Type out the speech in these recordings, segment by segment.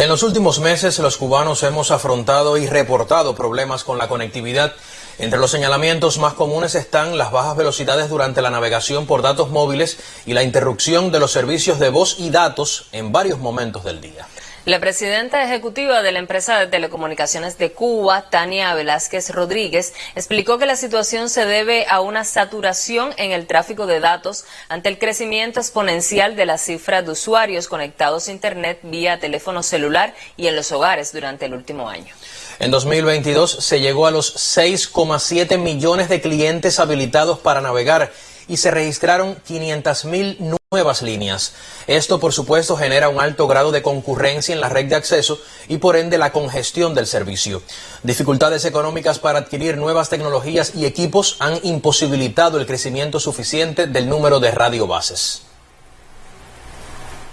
En los últimos meses los cubanos hemos afrontado y reportado problemas con la conectividad. Entre los señalamientos más comunes están las bajas velocidades durante la navegación por datos móviles y la interrupción de los servicios de voz y datos en varios momentos del día. La presidenta ejecutiva de la empresa de telecomunicaciones de Cuba, Tania Velázquez Rodríguez, explicó que la situación se debe a una saturación en el tráfico de datos ante el crecimiento exponencial de la cifra de usuarios conectados a Internet vía teléfono celular y en los hogares durante el último año. En 2022 se llegó a los 6,7 millones de clientes habilitados para navegar y se registraron 500.000 nuevas líneas. Esto, por supuesto, genera un alto grado de concurrencia en la red de acceso y, por ende, la congestión del servicio. Dificultades económicas para adquirir nuevas tecnologías y equipos han imposibilitado el crecimiento suficiente del número de radiobases.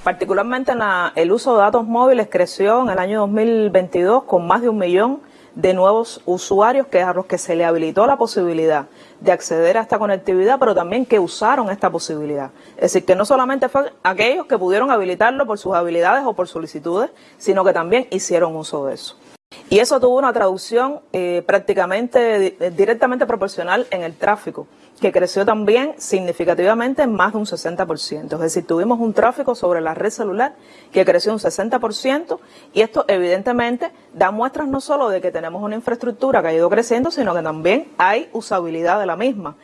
Particularmente el uso de datos móviles creció en el año 2022 con más de un millón de nuevos usuarios que a los que se le habilitó la posibilidad de acceder a esta conectividad, pero también que usaron esta posibilidad. Es decir, que no solamente fue aquellos que pudieron habilitarlo por sus habilidades o por solicitudes, sino que también hicieron uso de eso. Y eso tuvo una traducción eh, prácticamente directamente proporcional en el tráfico que creció también significativamente en más de un 60%. Es decir, tuvimos un tráfico sobre la red celular que creció un 60% y esto evidentemente da muestras no solo de que tenemos una infraestructura que ha ido creciendo, sino que también hay usabilidad de la misma.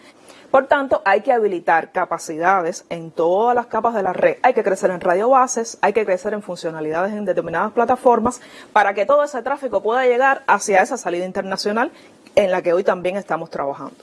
Por tanto, hay que habilitar capacidades en todas las capas de la red. Hay que crecer en radiobases, hay que crecer en funcionalidades en determinadas plataformas para que todo ese tráfico pueda llegar hacia esa salida internacional en la que hoy también estamos trabajando.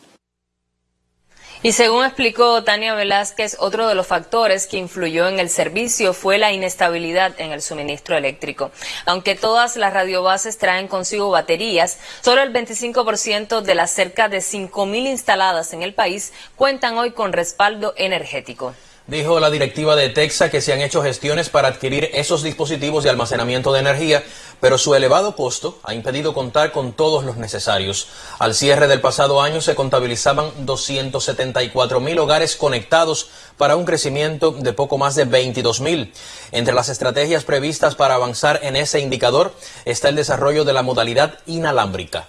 Y según explicó Tania Velázquez, otro de los factores que influyó en el servicio fue la inestabilidad en el suministro eléctrico. Aunque todas las radiobases traen consigo baterías, solo el 25% de las cerca de 5.000 instaladas en el país cuentan hoy con respaldo energético. Dijo la directiva de Texas que se han hecho gestiones para adquirir esos dispositivos de almacenamiento de energía, pero su elevado costo ha impedido contar con todos los necesarios. Al cierre del pasado año se contabilizaban 274 mil hogares conectados para un crecimiento de poco más de 22 mil. Entre las estrategias previstas para avanzar en ese indicador está el desarrollo de la modalidad inalámbrica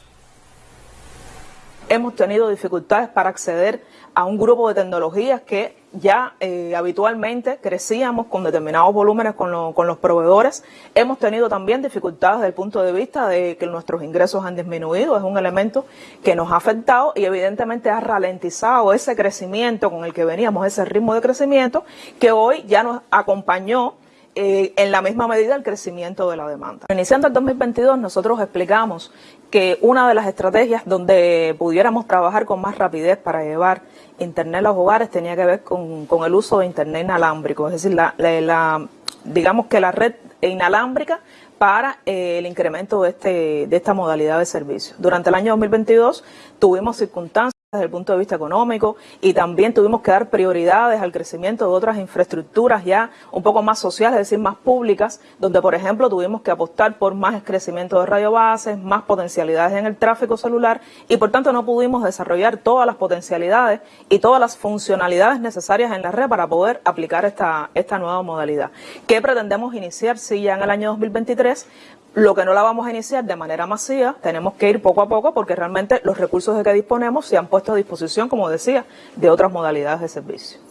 hemos tenido dificultades para acceder a un grupo de tecnologías que ya eh, habitualmente crecíamos con determinados volúmenes con, con, los proveedores. Hemos tenido también dificultades desde el punto de vista de que nuestros ingresos han disminuido. Es un elemento que nos ha afectado y evidentemente ha ralentizado ese crecimiento con el que veníamos, ese ritmo de crecimiento que hoy ya nos acompañó eh, en la misma medida el crecimiento de la demanda. Iniciando el 2022 nosotros explicamos que una de las estrategias donde pudiéramos trabajar con más rapidez para llevar Internet a los hogares tenía que ver con, el uso de Internet inalámbrico, es decir, la, digamos que la red inalámbrica para eh, el incremento de, este, de esta modalidad de servicio. Durante el año 2022 tuvimos circunstancias desde el punto de vista económico y también tuvimos que dar prioridades al crecimiento de otras infraestructuras ya un poco más sociales, es decir, más públicas, donde por ejemplo tuvimos que apostar por más crecimiento de radiobases, más potencialidades en el tráfico celular y por tanto no pudimos desarrollar todas las potencialidades y todas las funcionalidades necesarias en la red para poder aplicar esta, esta nueva modalidad. ¿Qué pretendemos iniciar si ya en el año 2023? Lo que no la vamos a iniciar de manera masiva, tenemos que ir poco a poco porque realmente los recursos de que disponemos se han puesto a disposición, como decía, de otras modalidades de servicio.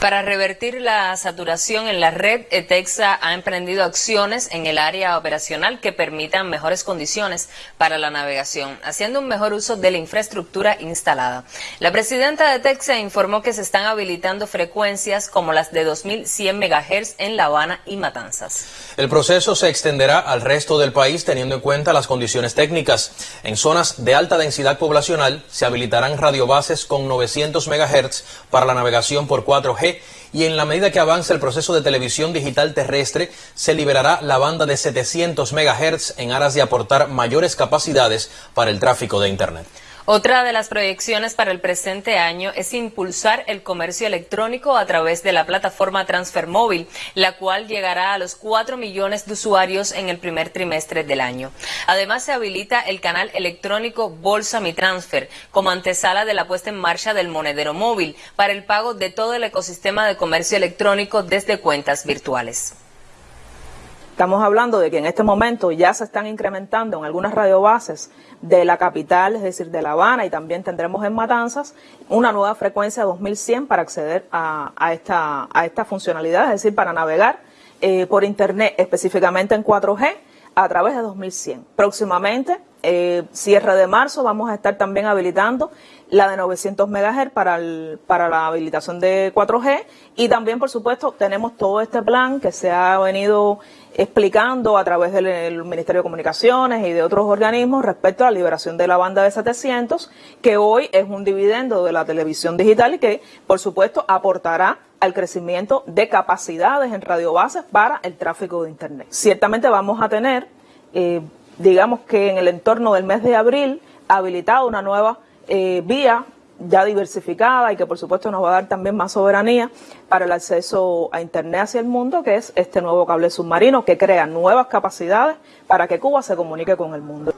Para revertir la saturación en la red, ETEXA ha emprendido acciones en el área operacional que permitan mejores condiciones para la navegación, haciendo un mejor uso de la infraestructura instalada. La presidenta de ETEXA informó que se están habilitando frecuencias como las de 2100 MHz en La Habana y Matanzas. El proceso se extenderá al resto del país teniendo en cuenta las condiciones técnicas. En zonas de alta densidad poblacional se habilitarán radiobases con 900 MHz para la navegación por 4G y en la medida que avance el proceso de televisión digital terrestre, se liberará la banda de 700 MHz en aras de aportar mayores capacidades para el tráfico de Internet. Otra de las proyecciones para el presente año es impulsar el comercio electrónico a través de la plataforma Transfer Móvil, la cual llegará a los 4 millones de usuarios en el primer trimestre del año. Además, se habilita el canal electrónico Bolsa Mi Transfer como antesala de la puesta en marcha del monedero móvil para el pago de todo el ecosistema de comercio electrónico desde cuentas virtuales. Estamos hablando de que en este momento ya se están incrementando en algunas radiobases de la capital, es decir, de La Habana, y también tendremos en Matanzas una nueva frecuencia 2100 para acceder a, esta, a esta funcionalidad, es decir, para navegar eh, por Internet, específicamente en 4G, a través de 2100. Próximamente, eh, cierre de marzo, vamos a estar también habilitando la de 900 MHz para, para la habilitación de 4G y también, por supuesto, tenemos todo este plan que se ha venido explicando a través del Ministerio de Comunicaciones y de otros organismos respecto a la liberación de la banda de 700, que hoy es un dividendo de la televisión digital y que, por supuesto, aportará al crecimiento de capacidades en radiobases para el tráfico de Internet. Ciertamente vamos a tener, eh, digamos que en el entorno del mes de abril, habilitada una nueva eh, vía ya diversificada y que por supuesto nos va a dar también más soberanía para el acceso a Internet hacia el mundo, que es este nuevo cable submarino que crea nuevas capacidades para que Cuba se comunique con el mundo.